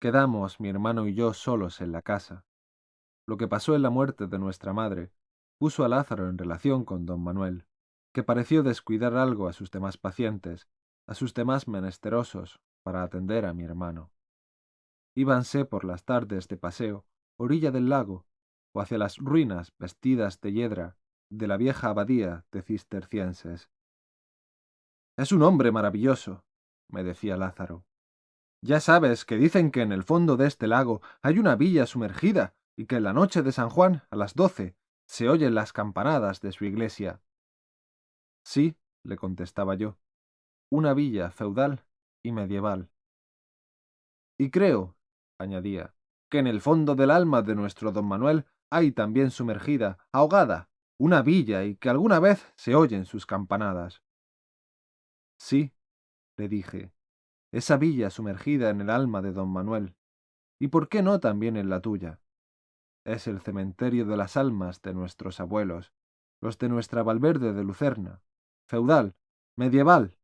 Quedamos mi hermano y yo solos en la casa. Lo que pasó en la muerte de nuestra madre puso a Lázaro en relación con don Manuel, que pareció descuidar algo a sus demás pacientes, a sus demás menesterosos, para atender a mi hermano. Íbanse por las tardes de paseo, orilla del lago, o hacia las ruinas vestidas de hiedra de la vieja abadía de cistercienses. Es un hombre maravilloso, me decía Lázaro. Ya sabes que dicen que en el fondo de este lago hay una villa sumergida y que en la noche de San Juan, a las doce, se oyen las campanadas de su iglesia. Sí, le contestaba yo, una villa feudal y medieval. Y creo, añadía, que en el fondo del alma de nuestro don Manuel hay también sumergida, ahogada, una villa y que alguna vez se oyen sus campanadas. Sí, le dije, esa villa sumergida en el alma de don Manuel, y por qué no también en la tuya. Es el cementerio de las almas de nuestros abuelos, los de nuestra Valverde de Lucerna, feudal, medieval